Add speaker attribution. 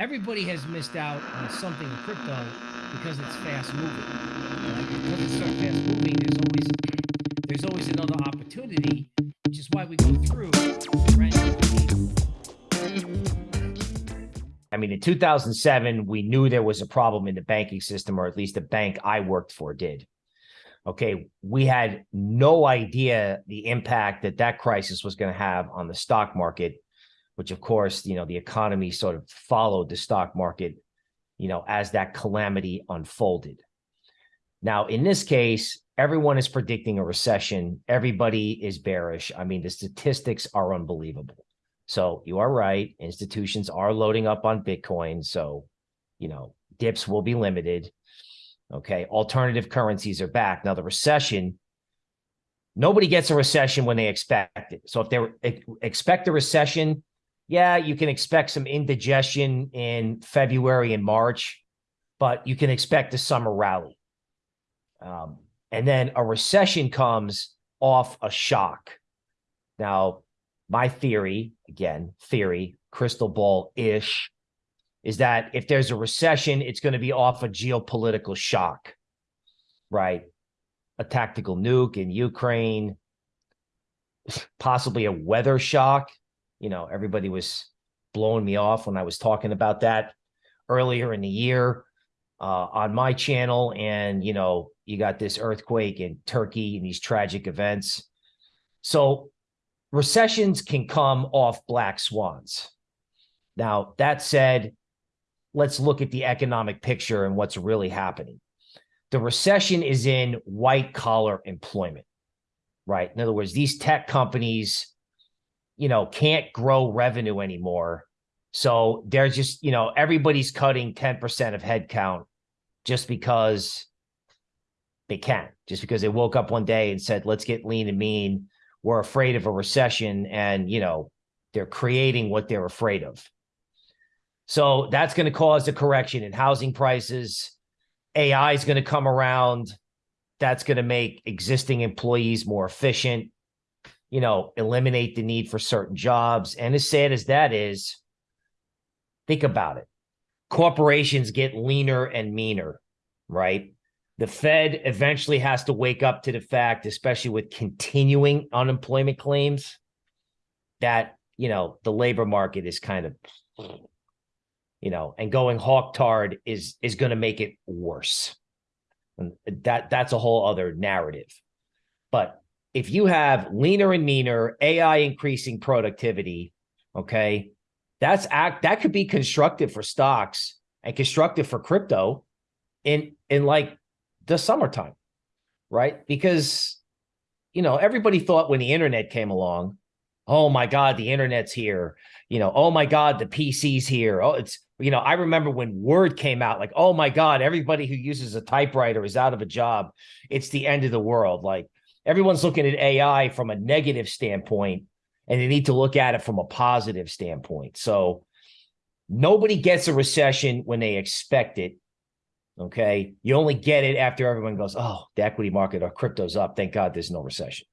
Speaker 1: everybody has missed out on something in crypto because it's fast moving. Because it's so fast moving, there's always there's always another opportunity, which is why we go through.
Speaker 2: I mean, in 2007, we knew there was a problem in the banking system, or at least the bank I worked for did. Okay, we had no idea the impact that that crisis was going to have on the stock market, which of course, you know, the economy sort of followed the stock market, you know, as that calamity unfolded. Now, in this case, everyone is predicting a recession. Everybody is bearish. I mean, the statistics are unbelievable. So you are right. Institutions are loading up on Bitcoin. So, you know, dips will be limited. Okay. Alternative currencies are back. Now, the recession, nobody gets a recession when they expect it. So if they expect a recession, yeah, you can expect some indigestion in February and March, but you can expect a summer rally. Um, and then a recession comes off a shock. Now, my theory, again, theory, crystal ball ish, is that if there's a recession, it's going to be off a geopolitical shock, right? A tactical nuke in Ukraine, possibly a weather shock. You know, everybody was blowing me off when I was talking about that earlier in the year uh, on my channel. And, you know, you got this earthquake in Turkey and these tragic events. So recessions can come off black swans. Now, that said, let's look at the economic picture and what's really happening. The recession is in white collar employment, right? In other words, these tech companies, you know, can't grow revenue anymore. So they're just, you know, everybody's cutting 10% of headcount just because they can, just because they woke up one day and said, let's get lean and mean We're afraid of a recession and, you know, they're creating what they're afraid of. So that's going to cause a correction in housing prices. AI is going to come around. That's going to make existing employees more efficient, you know, eliminate the need for certain jobs. And as sad as that is, think about it. Corporations get leaner and meaner, right? The Fed eventually has to wake up to the fact, especially with continuing unemployment claims, that, you know, the labor market is kind of, you know, and going hawk-tard is is going to make it worse. And that that's a whole other narrative. But if you have leaner and meaner, AI increasing productivity, okay, that's act that could be constructive for stocks and constructive for crypto in in like the summertime, right? Because, you know, everybody thought when the internet came along, oh my God, the internet's here. You know, oh my God, the PC's here. Oh, it's, you know, I remember when Word came out, like, oh my God, everybody who uses a typewriter is out of a job. It's the end of the world. Like everyone's looking at AI from a negative standpoint, and they need to look at it from a positive standpoint. So nobody gets a recession when they expect it. Okay. You only get it after everyone goes, oh, the equity market or crypto's up. Thank God there's no recession.